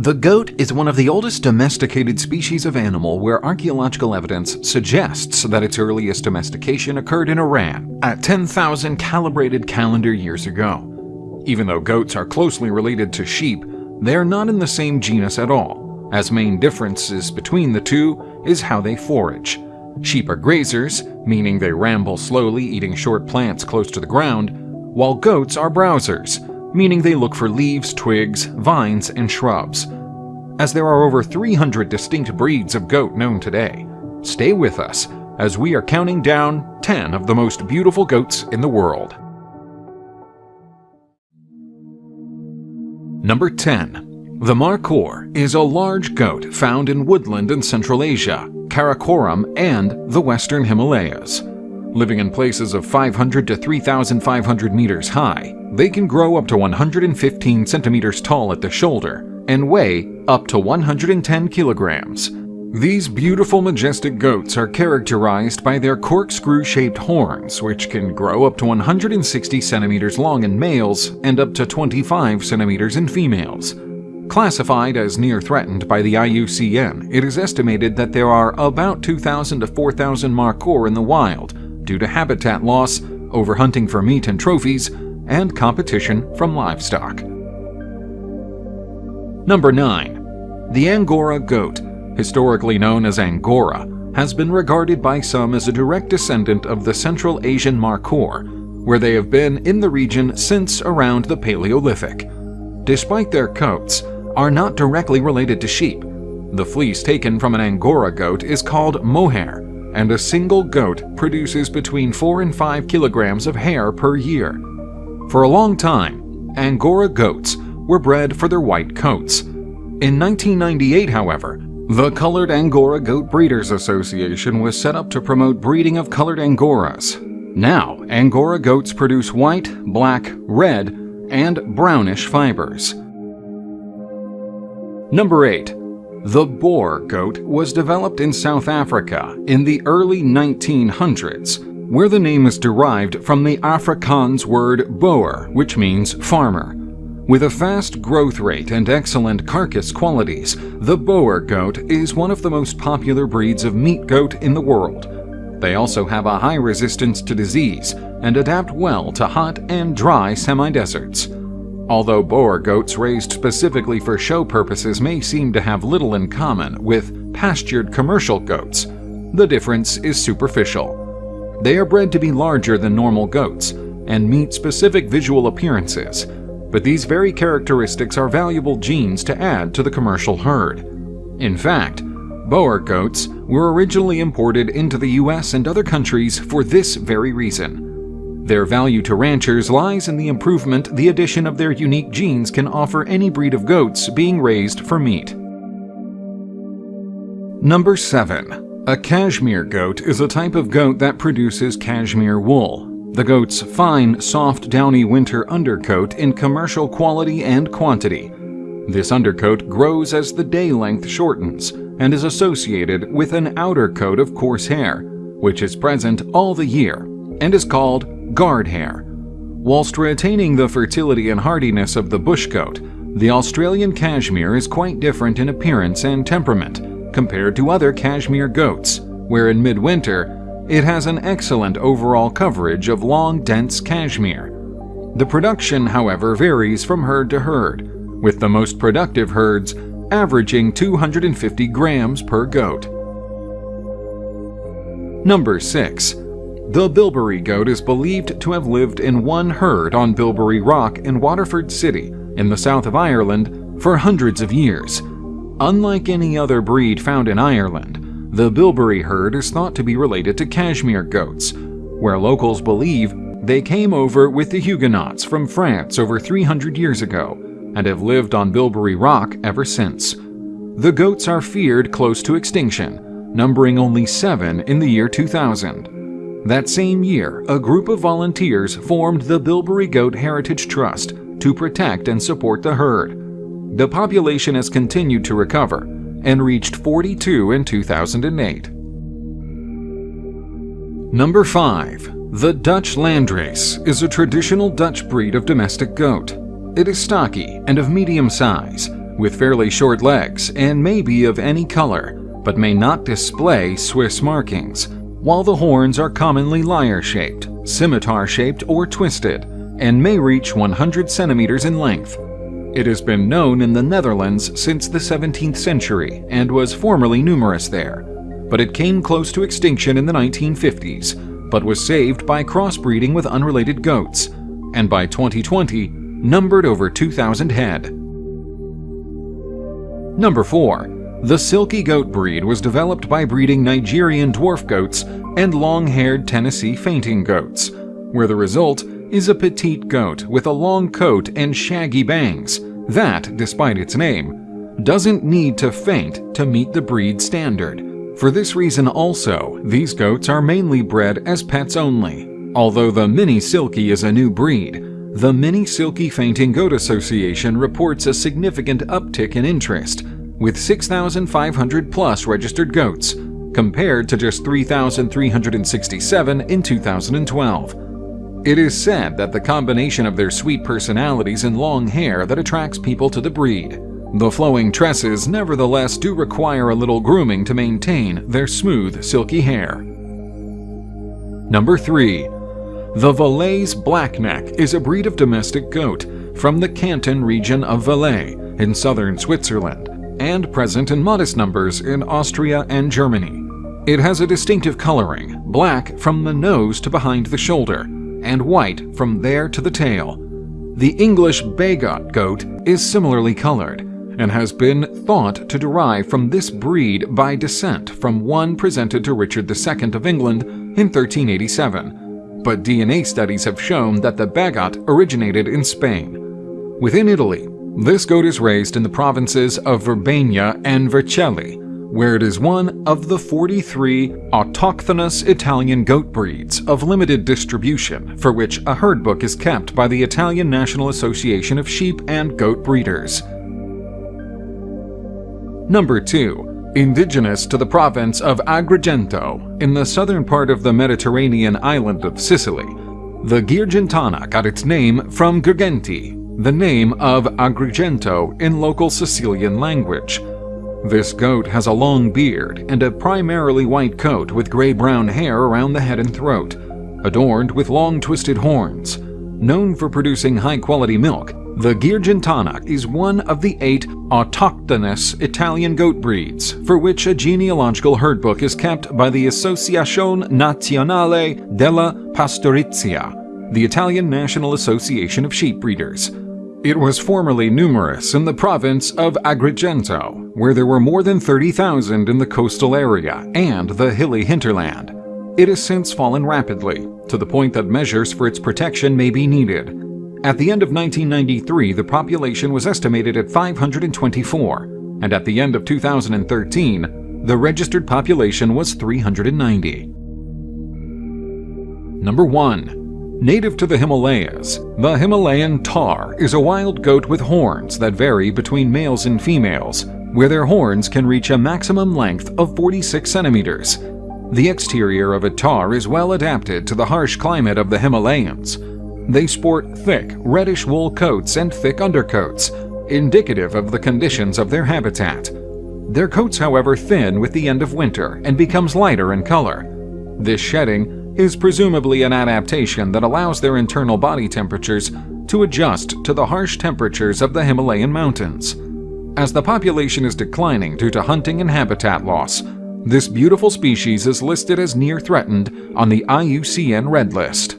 The goat is one of the oldest domesticated species of animal where archaeological evidence suggests that its earliest domestication occurred in Iran at 10,000 calibrated calendar years ago. Even though goats are closely related to sheep, they are not in the same genus at all, as main differences between the two is how they forage. Sheep are grazers, meaning they ramble slowly eating short plants close to the ground, while goats are browsers, meaning they look for leaves, twigs, vines, and shrubs. As there are over 300 distinct breeds of goat known today, stay with us as we are counting down 10 of the most beautiful goats in the world. Number 10. The Markhor is a large goat found in woodland in Central Asia, Karakoram, and the Western Himalayas. Living in places of 500 to 3,500 meters high, they can grow up to 115 centimeters tall at the shoulder and weigh up to 110 kilograms. These beautiful majestic goats are characterized by their corkscrew-shaped horns, which can grow up to 160 centimeters long in males and up to 25 centimeters in females. Classified as near threatened by the IUCN, it is estimated that there are about 2,000 to 4,000 markhor in the wild, due to habitat loss, overhunting for meat and trophies, and competition from livestock. Number 9. The Angora goat, historically known as Angora, has been regarded by some as a direct descendant of the Central Asian Markhor, where they have been in the region since around the Paleolithic. Despite their coats, are not directly related to sheep. The fleece taken from an Angora goat is called mohair, and a single goat produces between 4 and 5 kilograms of hair per year. For a long time, Angora goats were bred for their white coats. In 1998, however, the Colored Angora Goat Breeders Association was set up to promote breeding of colored Angoras. Now, Angora goats produce white, black, red, and brownish fibers. Number 8. The Boer goat was developed in South Africa in the early 1900s, where the name is derived from the Afrikaans word boer, which means farmer. With a fast growth rate and excellent carcass qualities, the Boer goat is one of the most popular breeds of meat goat in the world. They also have a high resistance to disease and adapt well to hot and dry semi-deserts. Although Boer goats raised specifically for show purposes may seem to have little in common with pastured commercial goats, the difference is superficial. They are bred to be larger than normal goats and meet specific visual appearances, but these very characteristics are valuable genes to add to the commercial herd. In fact, Boer goats were originally imported into the US and other countries for this very reason. Their value to ranchers lies in the improvement the addition of their unique genes can offer any breed of goats being raised for meat. Number 7. A cashmere goat is a type of goat that produces cashmere wool. The goat's fine, soft, downy winter undercoat in commercial quality and quantity. This undercoat grows as the day length shortens and is associated with an outer coat of coarse hair, which is present all the year and is called guard hair. Whilst retaining the fertility and hardiness of the bush goat, the Australian cashmere is quite different in appearance and temperament compared to other cashmere goats, where in midwinter it has an excellent overall coverage of long, dense cashmere. The production, however, varies from herd to herd, with the most productive herds averaging 250 grams per goat. Number 6. The Bilberry goat is believed to have lived in one herd on Bilberry Rock in Waterford City, in the south of Ireland, for hundreds of years. Unlike any other breed found in Ireland, the Bilberry herd is thought to be related to Cashmere goats, where locals believe they came over with the Huguenots from France over 300 years ago and have lived on Bilberry Rock ever since. The goats are feared close to extinction, numbering only seven in the year 2000. That same year, a group of volunteers formed the Bilberry Goat Heritage Trust to protect and support the herd. The population has continued to recover and reached 42 in 2008. Number 5. The Dutch Landrace is a traditional Dutch breed of domestic goat. It is stocky and of medium size, with fairly short legs and may be of any color, but may not display Swiss markings, while the horns are commonly lyre-shaped, scimitar-shaped or twisted, and may reach 100 centimeters in length. It has been known in the Netherlands since the 17th century and was formerly numerous there, but it came close to extinction in the 1950s, but was saved by crossbreeding with unrelated goats, and by 2020 numbered over 2,000 head. Number 4. The Silky Goat breed was developed by breeding Nigerian dwarf goats and long-haired Tennessee fainting goats, where the result is a petite goat with a long coat and shaggy bangs that, despite its name, doesn't need to faint to meet the breed standard. For this reason also, these goats are mainly bred as pets only. Although the Mini Silky is a new breed, the Mini Silky Fainting Goat Association reports a significant uptick in interest, with 6,500 plus registered goats, compared to just 3,367 in 2012. It is said that the combination of their sweet personalities and long hair that attracts people to the breed. The flowing tresses nevertheless do require a little grooming to maintain their smooth, silky hair. Number 3. The Valais Blackneck is a breed of domestic goat from the Canton region of Valais in southern Switzerland and present in modest numbers in Austria and Germany. It has a distinctive coloring, black from the nose to behind the shoulder, and white from there to the tail. The English Bagot goat is similarly colored, and has been thought to derive from this breed by descent from one presented to Richard II of England in 1387 but DNA studies have shown that the Bagot originated in Spain. Within Italy, this goat is raised in the provinces of Verbania and Vercelli, where it is one of the 43 autochthonous Italian goat breeds of limited distribution for which a herd book is kept by the Italian National Association of Sheep and Goat Breeders. Number 2 indigenous to the province of Agrigento in the southern part of the Mediterranean island of Sicily. The Girgentana got its name from Girgenti, the name of Agrigento in local Sicilian language. This goat has a long beard and a primarily white coat with gray-brown hair around the head and throat, adorned with long twisted horns. Known for producing high-quality milk, the Girgentana is one of the eight autochthonous Italian goat breeds, for which a genealogical herd book is kept by the Associazione Nazionale della Pastorizia, the Italian National Association of Sheep Breeders. It was formerly numerous in the province of Agrigento, where there were more than 30,000 in the coastal area and the hilly hinterland. It has since fallen rapidly, to the point that measures for its protection may be needed, at the end of 1993, the population was estimated at 524, and at the end of 2013, the registered population was 390. Number 1. Native to the Himalayas, the Himalayan tahr is a wild goat with horns that vary between males and females, where their horns can reach a maximum length of 46 centimeters. The exterior of a tahr is well adapted to the harsh climate of the Himalayas, they sport thick, reddish wool coats and thick undercoats, indicative of the conditions of their habitat. Their coats, however, thin with the end of winter and becomes lighter in color. This shedding is presumably an adaptation that allows their internal body temperatures to adjust to the harsh temperatures of the Himalayan mountains. As the population is declining due to hunting and habitat loss, this beautiful species is listed as near threatened on the IUCN Red List.